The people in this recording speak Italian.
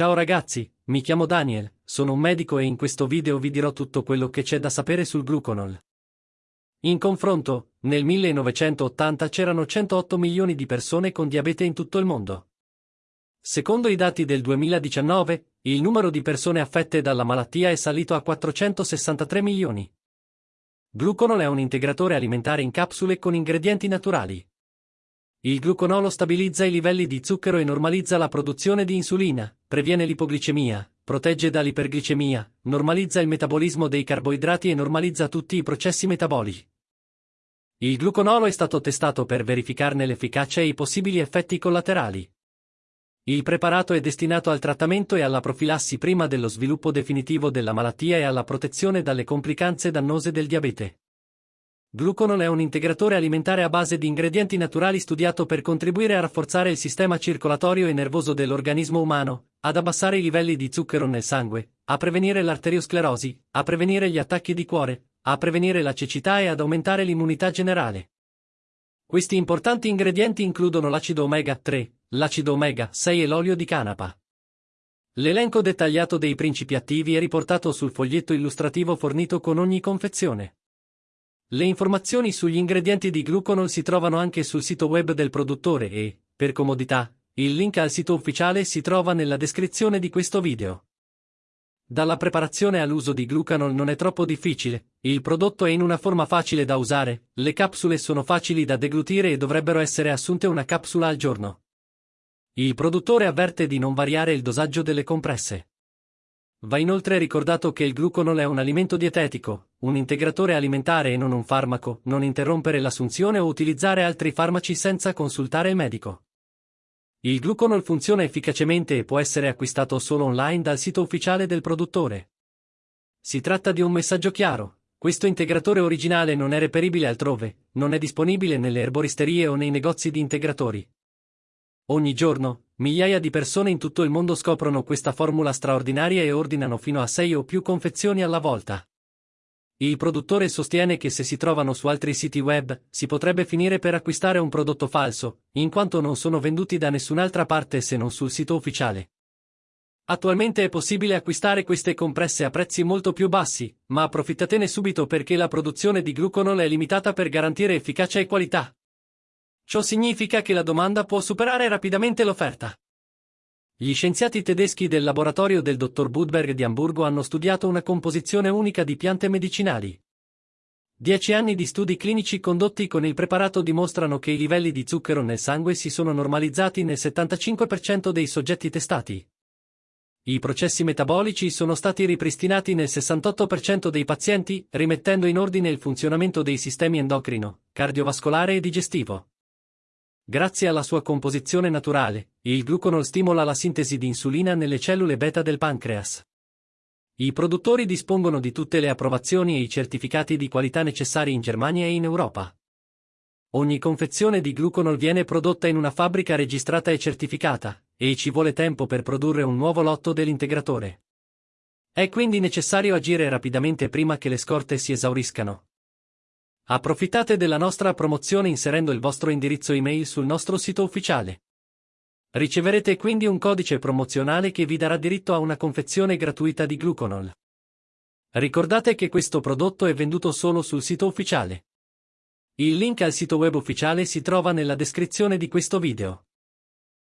Ciao ragazzi, mi chiamo Daniel, sono un medico e in questo video vi dirò tutto quello che c'è da sapere sul gluconol. In confronto, nel 1980 c'erano 108 milioni di persone con diabete in tutto il mondo. Secondo i dati del 2019, il numero di persone affette dalla malattia è salito a 463 milioni. Gluconol è un integratore alimentare in capsule con ingredienti naturali. Il gluconolo stabilizza i livelli di zucchero e normalizza la produzione di insulina, previene l'ipoglicemia, protegge dall'iperglicemia, normalizza il metabolismo dei carboidrati e normalizza tutti i processi metabolici. Il gluconolo è stato testato per verificarne l'efficacia e i possibili effetti collaterali. Il preparato è destinato al trattamento e alla profilassi prima dello sviluppo definitivo della malattia e alla protezione dalle complicanze dannose del diabete. Gluconol è un integratore alimentare a base di ingredienti naturali studiato per contribuire a rafforzare il sistema circolatorio e nervoso dell'organismo umano, ad abbassare i livelli di zucchero nel sangue, a prevenire l'arteriosclerosi, a prevenire gli attacchi di cuore, a prevenire la cecità e ad aumentare l'immunità generale. Questi importanti ingredienti includono l'acido omega 3, l'acido omega 6 e l'olio di canapa. L'elenco dettagliato dei principi attivi è riportato sul foglietto illustrativo fornito con ogni confezione. Le informazioni sugli ingredienti di gluconol si trovano anche sul sito web del produttore e, per comodità, il link al sito ufficiale si trova nella descrizione di questo video. Dalla preparazione all'uso di glucanol non è troppo difficile, il prodotto è in una forma facile da usare, le capsule sono facili da deglutire e dovrebbero essere assunte una capsula al giorno. Il produttore avverte di non variare il dosaggio delle compresse. Va inoltre ricordato che il gluconol è un alimento dietetico, un integratore alimentare e non un farmaco, non interrompere l'assunzione o utilizzare altri farmaci senza consultare il medico. Il gluconol funziona efficacemente e può essere acquistato solo online dal sito ufficiale del produttore. Si tratta di un messaggio chiaro. Questo integratore originale non è reperibile altrove, non è disponibile nelle erboristerie o nei negozi di integratori. Ogni giorno, migliaia di persone in tutto il mondo scoprono questa formula straordinaria e ordinano fino a 6 o più confezioni alla volta. Il produttore sostiene che se si trovano su altri siti web, si potrebbe finire per acquistare un prodotto falso, in quanto non sono venduti da nessun'altra parte se non sul sito ufficiale. Attualmente è possibile acquistare queste compresse a prezzi molto più bassi, ma approfittatene subito perché la produzione di gluconol è limitata per garantire efficacia e qualità. Ciò significa che la domanda può superare rapidamente l'offerta. Gli scienziati tedeschi del laboratorio del dottor Budberg di Amburgo hanno studiato una composizione unica di piante medicinali. Dieci anni di studi clinici condotti con il preparato dimostrano che i livelli di zucchero nel sangue si sono normalizzati nel 75% dei soggetti testati. I processi metabolici sono stati ripristinati nel 68% dei pazienti, rimettendo in ordine il funzionamento dei sistemi endocrino, cardiovascolare e digestivo. Grazie alla sua composizione naturale, il gluconol stimola la sintesi di insulina nelle cellule beta del pancreas. I produttori dispongono di tutte le approvazioni e i certificati di qualità necessari in Germania e in Europa. Ogni confezione di gluconol viene prodotta in una fabbrica registrata e certificata, e ci vuole tempo per produrre un nuovo lotto dell'integratore. È quindi necessario agire rapidamente prima che le scorte si esauriscano. Approfittate della nostra promozione inserendo il vostro indirizzo email sul nostro sito ufficiale. Riceverete quindi un codice promozionale che vi darà diritto a una confezione gratuita di gluconol. Ricordate che questo prodotto è venduto solo sul sito ufficiale. Il link al sito web ufficiale si trova nella descrizione di questo video.